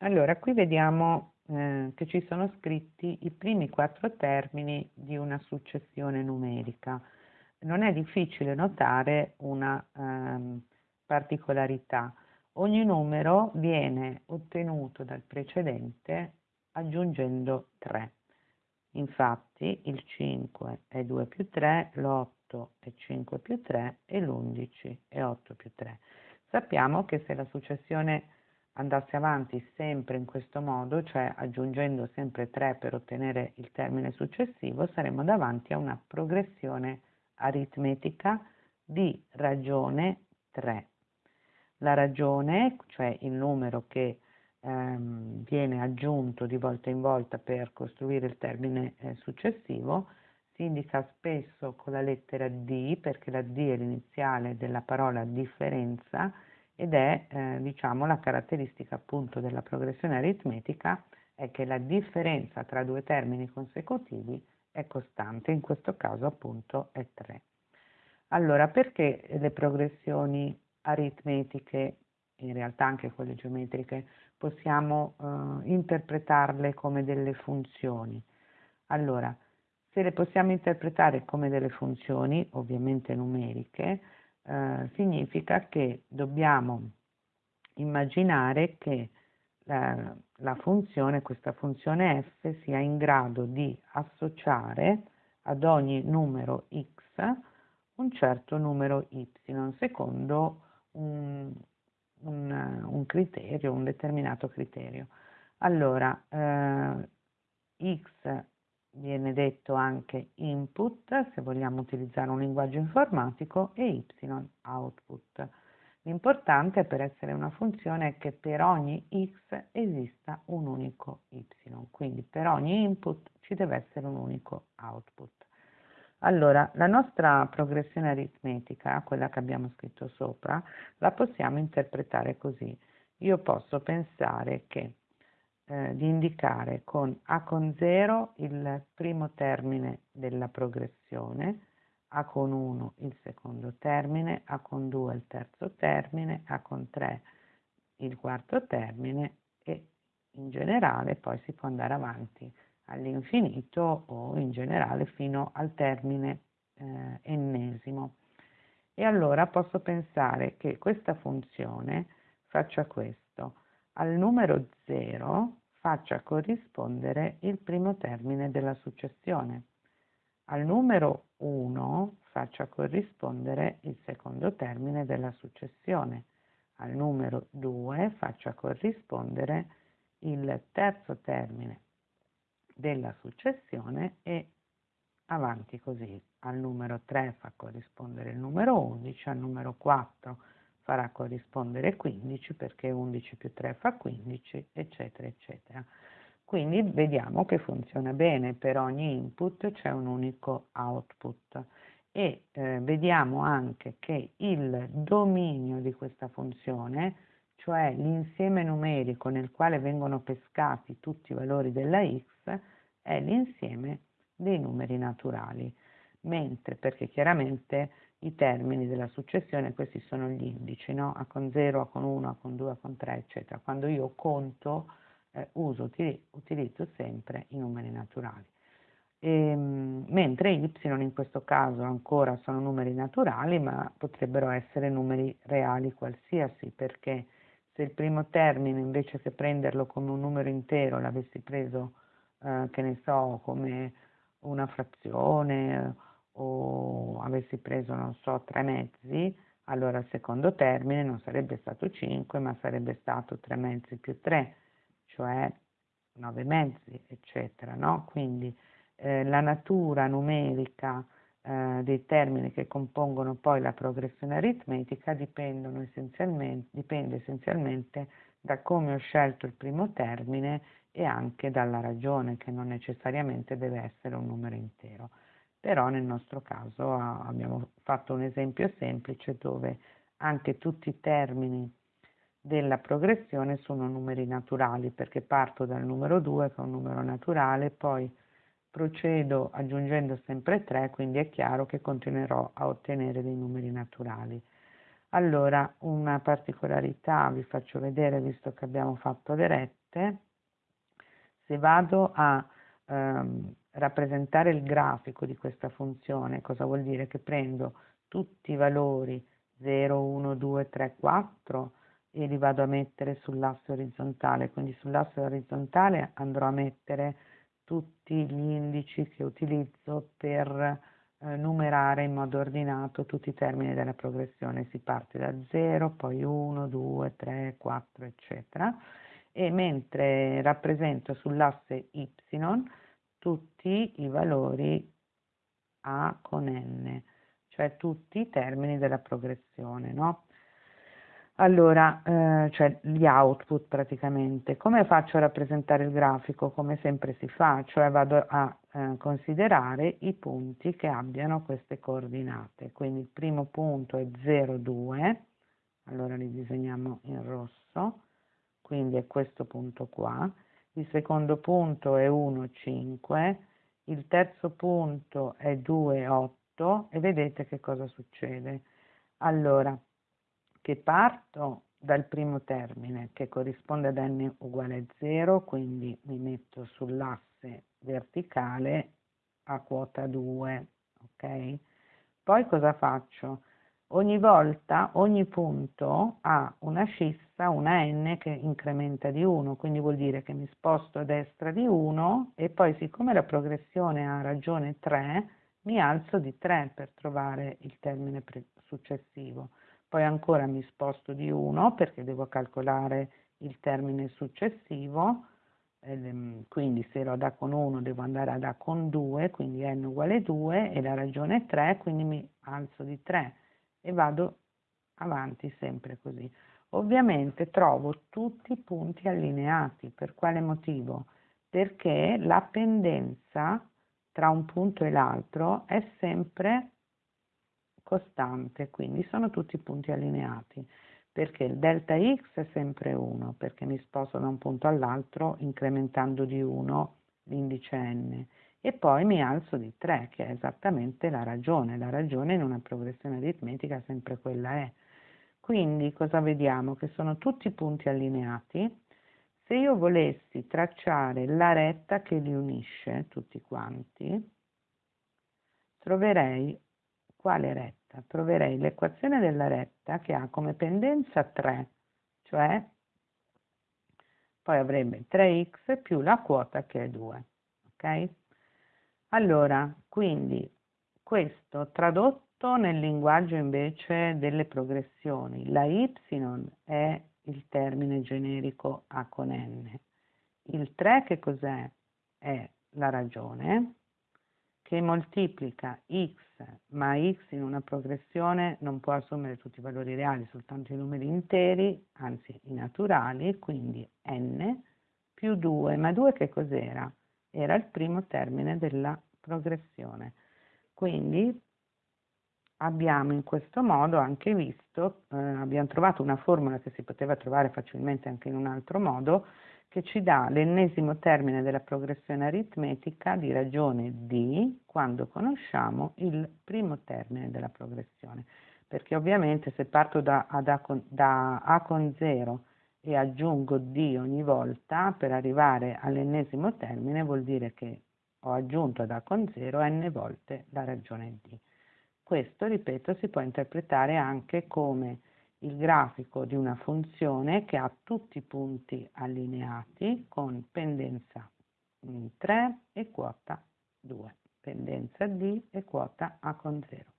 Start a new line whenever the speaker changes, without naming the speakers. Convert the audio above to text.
Allora, qui vediamo eh, che ci sono scritti i primi quattro termini di una successione numerica. Non è difficile notare una ehm, particolarità. Ogni numero viene ottenuto dal precedente aggiungendo 3. Infatti il 5 è 2 più 3, l'8 è 5 più 3 e l'11 è 8 più 3. Sappiamo che se la successione andasse avanti sempre in questo modo, cioè aggiungendo sempre 3 per ottenere il termine successivo, saremmo davanti a una progressione aritmetica di ragione 3. La ragione, cioè il numero che ehm, viene aggiunto di volta in volta per costruire il termine eh, successivo, si indica spesso con la lettera D, perché la D è l'iniziale della parola differenza, ed è eh, diciamo la caratteristica appunto della progressione aritmetica è che la differenza tra due termini consecutivi è costante, in questo caso appunto è 3. Allora, perché le progressioni aritmetiche, in realtà anche quelle geometriche, possiamo eh, interpretarle come delle funzioni? Allora, se le possiamo interpretare come delle funzioni, ovviamente numeriche, eh, significa che dobbiamo immaginare che la, la, funzione, questa funzione f, sia in grado di associare ad ogni numero x un certo numero y secondo un, un, un criterio, un determinato criterio. Allora, eh, x viene detto anche input, se vogliamo utilizzare un linguaggio informatico, e y output. L'importante per essere una funzione è che per ogni x esista un unico y, quindi per ogni input ci deve essere un unico output. Allora, la nostra progressione aritmetica, quella che abbiamo scritto sopra, la possiamo interpretare così. Io posso pensare che eh, di indicare con A con 0 il primo termine della progressione, A con 1 il secondo termine, A con 2 il terzo termine, A con 3 il quarto termine e in generale poi si può andare avanti all'infinito o in generale fino al termine eh, ennesimo. E allora posso pensare che questa funzione faccia questo. Al numero 0 faccia corrispondere il primo termine della successione. Al numero 1 faccia corrispondere il secondo termine della successione. Al numero 2 faccia corrispondere il terzo termine della successione e avanti così. Al numero 3 fa corrispondere il numero 11, al numero 4 farà corrispondere 15 perché 11 più 3 fa 15, eccetera, eccetera. Quindi vediamo che funziona bene, per ogni input c'è un unico output. E eh, vediamo anche che il dominio di questa funzione, cioè l'insieme numerico nel quale vengono pescati tutti i valori della x, è l'insieme dei numeri naturali, mentre perché chiaramente i termini della successione, questi sono gli indici, no? A con 0, A con 1, A con 2, A con 3, eccetera. Quando io conto, eh, uso, utilizzo sempre i numeri naturali. E, ehm, mentre y in questo caso ancora sono numeri naturali, ma potrebbero essere numeri reali qualsiasi, perché se il primo termine invece che prenderlo come un numero intero l'avessi preso, eh, che ne so, come una frazione o avessi preso, non so, tre mezzi, allora il secondo termine non sarebbe stato 5, ma sarebbe stato 3 mezzi più 3, cioè 9 mezzi, eccetera, no? Quindi eh, la natura numerica eh, dei termini che compongono poi la progressione aritmetica essenzialmente, dipende essenzialmente da come ho scelto il primo termine e anche dalla ragione, che non necessariamente deve essere un numero intero però nel nostro caso abbiamo fatto un esempio semplice dove anche tutti i termini della progressione sono numeri naturali perché parto dal numero 2 che è un numero naturale, poi procedo aggiungendo sempre 3, quindi è chiaro che continuerò a ottenere dei numeri naturali. Allora, una particolarità vi faccio vedere, visto che abbiamo fatto le rette, se vado a ehm, rappresentare il grafico di questa funzione, cosa vuol dire? Che prendo tutti i valori 0, 1, 2, 3, 4 e li vado a mettere sull'asse orizzontale, quindi sull'asse orizzontale andrò a mettere tutti gli indici che utilizzo per eh, numerare in modo ordinato tutti i termini della progressione. Si parte da 0, poi 1, 2, 3, 4, eccetera. E mentre rappresento sull'asse y tutti i valori a con n, cioè tutti i termini della progressione, no? Allora, eh, cioè gli output praticamente. Come faccio a rappresentare il grafico? Come sempre si fa, cioè vado a eh, considerare i punti che abbiano queste coordinate. Quindi il primo punto è 0, 2, allora li disegniamo in rosso, quindi è questo punto qua. Il secondo punto è 1, 5, il terzo punto è 2, 8 e vedete che cosa succede. Allora, che parto dal primo termine che corrisponde ad n uguale a 0, quindi mi metto sull'asse verticale a quota 2, ok? Poi cosa faccio? Ogni volta, ogni punto ha una scissa, una n che incrementa di 1, quindi vuol dire che mi sposto a destra di 1 e poi siccome la progressione ha ragione 3, mi alzo di 3 per trovare il termine successivo. Poi ancora mi sposto di 1 perché devo calcolare il termine successivo, ehm, quindi se ero ad A con 1 devo andare A con 2, quindi n uguale 2 e la ragione è 3, quindi mi alzo di 3 e vado avanti sempre così. Ovviamente trovo tutti i punti allineati, per quale motivo? Perché la pendenza tra un punto e l'altro è sempre costante, quindi sono tutti punti allineati, perché il delta x è sempre 1, perché mi sposto da un punto all'altro incrementando di 1 l'indice n, e poi mi alzo di 3, che è esattamente la ragione. La ragione in una progressione aritmetica sempre quella è. Quindi cosa vediamo? Che sono tutti punti allineati. Se io volessi tracciare la retta che li unisce, tutti quanti, troverei quale retta? Troverei l'equazione della retta che ha come pendenza 3, cioè poi avrebbe 3x più la quota che è 2. Ok? Allora, quindi questo tradotto nel linguaggio invece delle progressioni, la y è il termine generico a con n. Il 3 che cos'è? È la ragione che moltiplica x ma x in una progressione non può assumere tutti i valori reali, soltanto i numeri interi, anzi i naturali, quindi n più 2, ma 2 che cos'era? Era il primo termine della progressione. Quindi abbiamo in questo modo anche visto, eh, abbiamo trovato una formula che si poteva trovare facilmente anche in un altro modo, che ci dà l'ennesimo termine della progressione aritmetica di ragione d quando conosciamo il primo termine della progressione. Perché ovviamente se parto da, A, con, da A con 0 e aggiungo d ogni volta per arrivare all'ennesimo termine vuol dire che ho aggiunto ad A con 0 n volte la ragione d. Questo, ripeto, si può interpretare anche come il grafico di una funzione che ha tutti i punti allineati con pendenza 3 e quota 2, pendenza D e quota A con 0.